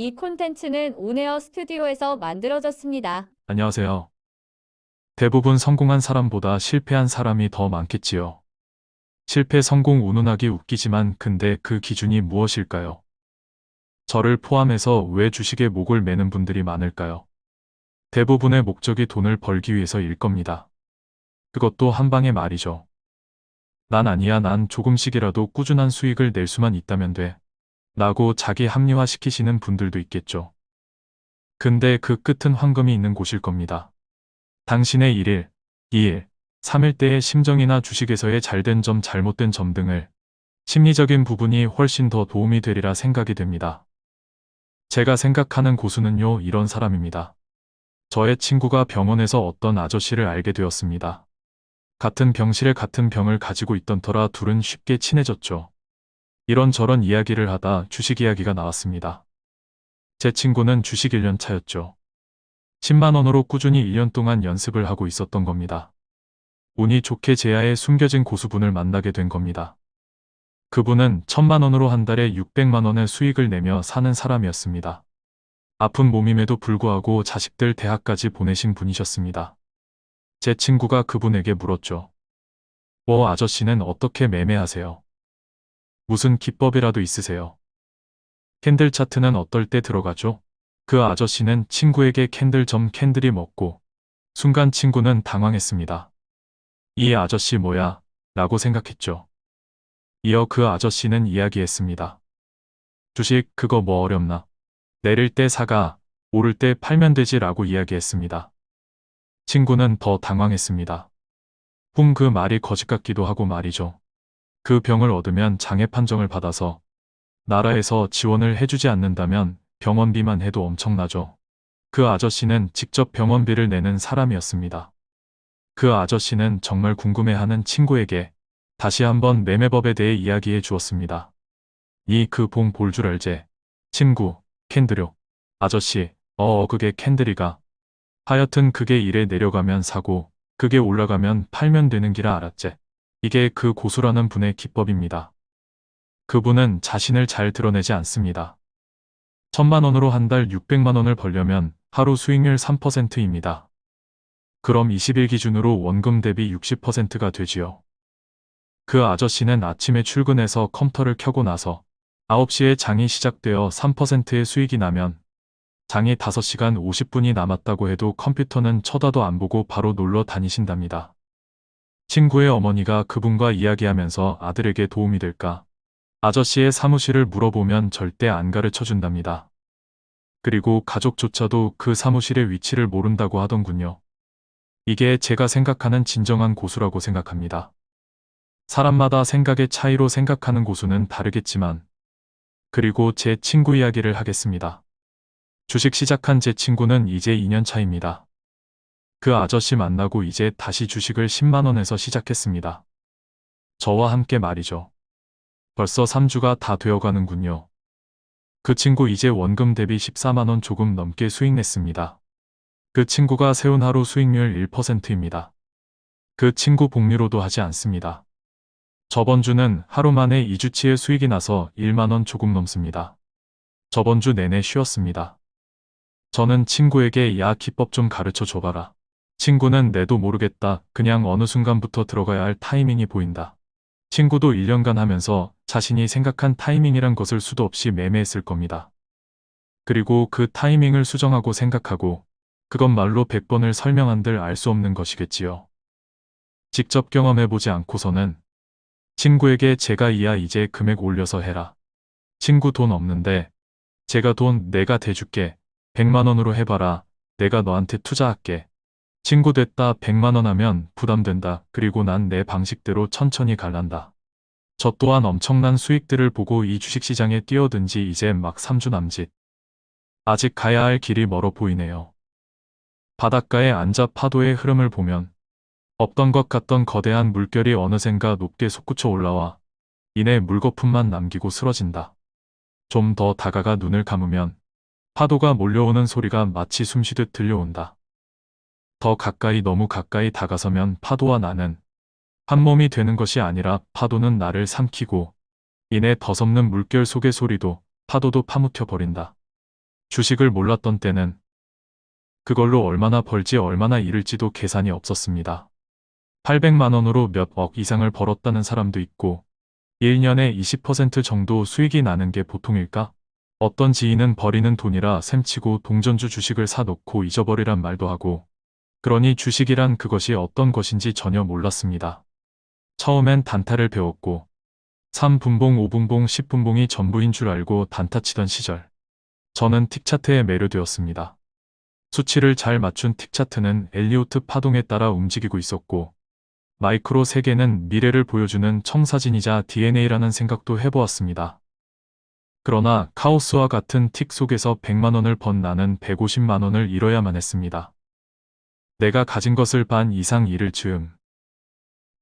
이 콘텐츠는 온에어 스튜디오에서 만들어졌습니다. 안녕하세요. 대부분 성공한 사람보다 실패한 사람이 더 많겠지요. 실패 성공 운운하기 웃기지만 근데 그 기준이 무엇일까요? 저를 포함해서 왜 주식에 목을 매는 분들이 많을까요? 대부분의 목적이 돈을 벌기 위해서일 겁니다. 그것도 한 방에 말이죠. 난 아니야 난 조금씩이라도 꾸준한 수익을 낼 수만 있다면 돼. 라고 자기 합리화시키시는 분들도 있겠죠. 근데 그 끝은 황금이 있는 곳일 겁니다. 당신의 1일, 2일, 3일 때의 심정이나 주식에서의 잘된 점, 잘못된 점 등을 심리적인 부분이 훨씬 더 도움이 되리라 생각이 됩니다. 제가 생각하는 고수는요, 이런 사람입니다. 저의 친구가 병원에서 어떤 아저씨를 알게 되었습니다. 같은 병실에 같은 병을 가지고 있던 터라 둘은 쉽게 친해졌죠. 이런저런 이야기를 하다 주식 이야기가 나왔습니다. 제 친구는 주식 1년 차였죠. 10만원으로 꾸준히 1년 동안 연습을 하고 있었던 겁니다. 운이 좋게 제야의 숨겨진 고수분을 만나게 된 겁니다. 그분은 천만원으로 한 달에 600만원의 수익을 내며 사는 사람이었습니다. 아픈 몸임에도 불구하고 자식들 대학까지 보내신 분이셨습니다. 제 친구가 그분에게 물었죠. 뭐 아저씨는 어떻게 매매하세요? 무슨 기법이라도 있으세요? candle 차트는 어떨 때 들어가죠? 그 아저씨는 친구에게 candle 점 candle이 뭐고 순간 친구는 당황했습니다. 이 아저씨 뭐야? 라고 생각했죠. 이어 그 아저씨는 이야기했습니다. 주식 그거 뭐 어렵나? 내릴 때 사가, 오를 때 팔면 되지 라고 이야기했습니다. 친구는 더 당황했습니다. 훔그 말이 거짓 같기도 하고 말이죠. 그 병을 얻으면 장애 판정을 받아서 나라에서 지원을 해주지 않는다면 병원비만 해도 엄청나죠. 그 아저씨는 직접 병원비를 내는 사람이었습니다. 그 아저씨는 정말 궁금해하는 친구에게 다시 한번 매매법에 대해 이야기해 주었습니다. 이 그 봉 볼 줄 알제. 친구, 캔들요. 아저씨, 어, 그게 캔들이가. 하여튼 그게 일에 내려가면 사고, 그게 올라가면 팔면 되는 기라 알았제. 이게 그 고수라는 분의 기법입니다. 그분은 자신을 잘 드러내지 않습니다. 천만 원으로 한 달 600만 원을 벌려면 하루 수익률 3%입니다. 그럼 20일 기준으로 원금 대비 60%가 되지요. 그 아저씨는 아침에 출근해서 컴퓨터를 켜고 나서 9시에 장이 시작되어 3%의 수익이 나면 장이 5시간 50분이 남았다고 해도 컴퓨터는 쳐다도 안 보고 바로 놀러 다니신답니다. 친구의 어머니가 그분과 이야기하면서 아들에게 도움이 될까? 아저씨의 사무실을 물어보면 절대 안 가르쳐 준답니다. 그리고 가족조차도 그 사무실의 위치를 모른다고 하던군요. 이게 제가 생각하는 진정한 고수라고 생각합니다. 사람마다 생각의 차이로 생각하는 고수는 다르겠지만 그리고 제 친구 이야기를 하겠습니다. 주식 시작한 제 친구는 이제 2년 차입니다. 그 아저씨 만나고 이제 다시 주식을 10만원에서 시작했습니다. 저와 함께 말이죠. 벌써 3주가 다 되어가는군요. 그 친구 이제 원금 대비 14만원 조금 넘게 수익 냈습니다. 그 친구가 세운 하루 수익률 1%입니다. 그 친구 복리로도 하지 않습니다. 저번 주는 하루 만에 2주치의 수익이 나서 1만원 조금 넘습니다. 저번 주 내내 쉬었습니다. 저는 친구에게 야 기법 좀 가르쳐 줘봐라. 친구는 내도 모르겠다. 그냥 어느 순간부터 들어가야 할 타이밍이 보인다. 친구도 1년간 하면서 자신이 생각한 타이밍이란 것을 수도 없이 매매했을 겁니다. 그리고 그 타이밍을 수정하고 생각하고 그것 말로 100번을 설명한들 알 수 없는 것이겠지요. 직접 경험해보지 않고서는 친구에게 제가 이야 이제 금액 올려서 해라. 친구 돈 없는데 제가 돈 내가 대줄게. 100만원으로 해봐라. 내가 너한테 투자할게. 친구 됐다 100만원 하면 부담된다. 그리고 난 내 방식대로 천천히 갈란다. 저 또한 엄청난 수익들을 보고 이 주식시장에 뛰어든 지 이제 막 3주 남짓. 아직 가야 할 길이 멀어 보이네요. 바닷가에 앉아 파도의 흐름을 보면 없던 것 같던 거대한 물결이 어느샌가 높게 솟구쳐 올라와 이내 물거품만 남기고 쓰러진다. 좀 더 다가가 눈을 감으면 파도가 몰려오는 소리가 마치 숨쉬듯 들려온다. 더 가까이 너무 가까이 다가서면 파도와 나는 한 몸이 되는 것이 아니라 파도는 나를 삼키고 이내 더섭는 물결 속의 소리도 파도도 파묻혀 버린다. 주식을 몰랐던 때는 그걸로 얼마나 벌지 얼마나 잃을지도 계산이 없었습니다. 800만 원으로 몇 억 이상을 벌었다는 사람도 있고 1년에 20% 정도 수익이 나는 게 보통일까? 어떤 지인은 버리는 돈이라 셈치고 동전주 주식을 사놓고 잊어버리란 말도 하고 그러니 주식이란 그것이 어떤 것인지 전혀 몰랐습니다. 처음엔 단타를 배웠고 3분봉, 5분봉, 10분봉이 전부인 줄 알고 단타 치던 시절 저는 틱차트에 매료되었습니다. 수치를 잘 맞춘 틱차트는 엘리오트 파동에 따라 움직이고 있었고 마이크로 세계는 미래를 보여주는 청사진이자 DNA라는 생각도 해보았습니다. 그러나 카오스와 같은 틱 속에서 100만 원을 번 나는 150만 원을 잃어야만 했습니다. 내가 가진 것을 반 이상 잃을 즈음.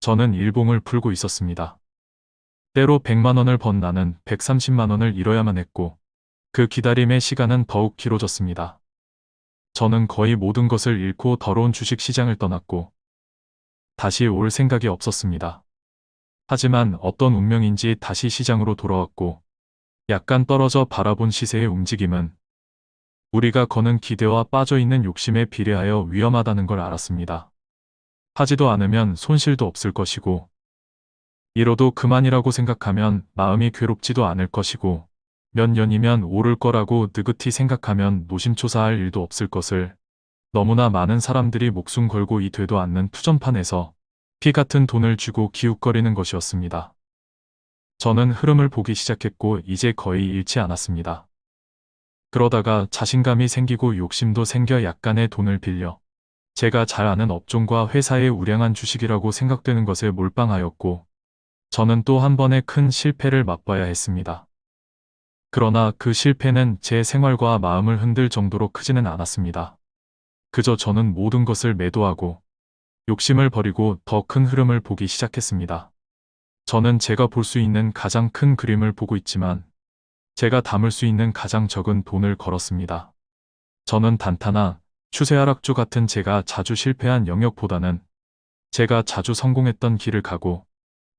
저는 일봉을 풀고 있었습니다. 때로 100만 원을 번 나는 130만 원을 잃어야만 했고 그 기다림의 시간은 더욱 길어졌습니다. 저는 거의 모든 것을 잃고 더러운 주식 시장을 떠났고 다시 올 생각이 없었습니다. 하지만 어떤 운명인지 다시 시장으로 돌아왔고 약간 떨어져 바라본 시세의 움직임은 우리가 거는 기대와 빠져있는 욕심에 비례하여 위험하다는 걸 알았습니다. 하지도 않으면 손실도 없을 것이고 잃어도 그만이라고 생각하면 마음이 괴롭지도 않을 것이고 몇 년이면 오를 거라고 느긋히 생각하면 노심초사할 일도 없을 것을 너무나 많은 사람들이 목숨 걸고 이 되도 않는 투전판에서 피 같은 돈을 주고 기웃거리는 것이었습니다. 저는 흐름을 보기 시작했고 이제 거의 잃지 않았습니다. 그러다가 자신감이 생기고 욕심도 생겨 약간의 돈을 빌려 제가 잘 아는 업종과 회사의 우량한 주식이라고 생각되는 것에 몰빵하였고 저는 또 한 번의 큰 실패를 맛봐야 했습니다. 그러나 그 실패는 제 생활과 마음을 흔들 정도로 크지는 않았습니다. 그저 저는 모든 것을 매도하고 욕심을 버리고 더 큰 흐름을 보기 시작했습니다. 저는 제가 볼 수 있는 가장 큰 그림을 보고 있지만 제가 담을 수 있는 가장 적은 돈을 걸었습니다. 저는 단타나 추세 하락주 같은 제가 자주 실패한 영역보다는 제가 자주 성공했던 길을 가고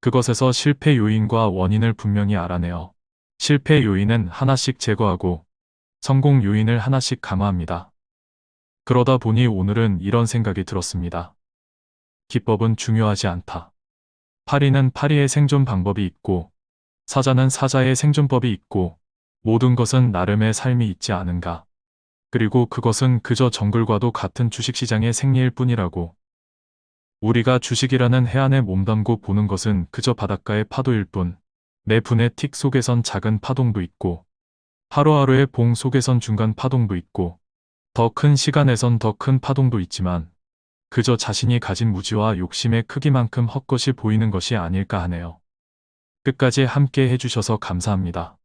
그것에서 실패 요인과 원인을 분명히 알아내어 실패 요인은 하나씩 제거하고 성공 요인을 하나씩 강화합니다. 그러다 보니 오늘은 이런 생각이 들었습니다. 기법은 중요하지 않다. 파리는 파리의 생존 방법이 있고 사자는 사자의 생존법이 있고 모든 것은 나름의 삶이 있지 않은가. 그리고 그것은 그저 정글과도 같은 주식시장의 생리일 뿐이라고. 우리가 주식이라는 해안에 몸담고 보는 것은 그저 바닷가의 파도일 뿐, 내 분의 틱 속에선 작은 파동도 있고, 하루하루의 봉 속에선 중간 파동도 있고, 더 큰 시간에선 더 큰 파동도 있지만, 그저 자신이 가진 무지와 욕심의 크기만큼 헛것이 보이는 것이 아닐까 하네요. 끝까지 함께 해주셔서 감사합니다.